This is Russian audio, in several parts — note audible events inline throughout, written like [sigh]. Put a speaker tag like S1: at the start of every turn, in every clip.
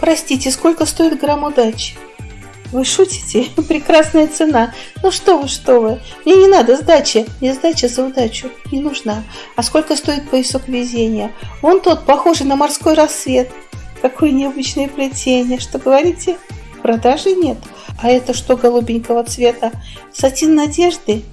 S1: Простите, сколько стоит грамм удачи? Вы шутите? [laughs] Прекрасная цена. Ну что вы, что вы. Мне не надо сдачи. Мне сдача за удачу не нужна. А сколько стоит поясок везения? Вон тот, похожий на морской рассвет. Какое необычное плетение. Что говорите? Продажи нет. А это что голубенького цвета? Сатин надежды?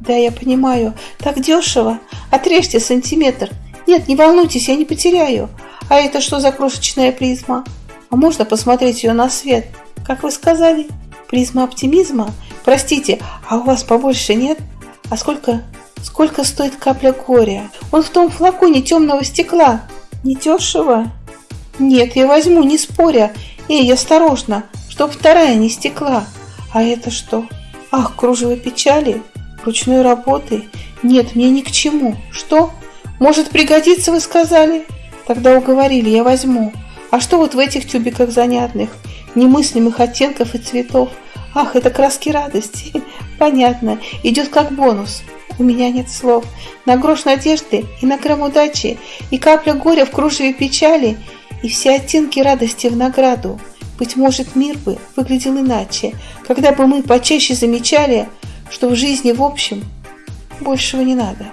S1: Да, я понимаю. Так дешево. Отрежьте сантиметр. Нет, не волнуйтесь, я не потеряю. А это что за крошечная призма? А можно посмотреть ее на свет? Как вы сказали? Призма оптимизма? Простите, а у вас побольше нет? А сколько, сколько стоит капля горя? Он в том флаконе темного стекла. Не дешево? Нет, я возьму, не споря. Эй, осторожно, чтоб вторая не стекла. А это что? Ах, кружево печали? Ручной работы? Нет, мне ни к чему. Что? Может пригодится, вы сказали? Тогда уговорили, я возьму. А что вот в этих тюбиках занятных? Немыслимых оттенков и цветов. Ах, это краски радости. [laughs] Понятно, идет как бонус. У меня нет слов. На грош надежды и на грамм удачи, и капля горя в кружеве печали, и все оттенки радости в награду. Быть может, мир бы выглядел иначе, когда бы мы почаще замечали, что в жизни в общем большего не надо.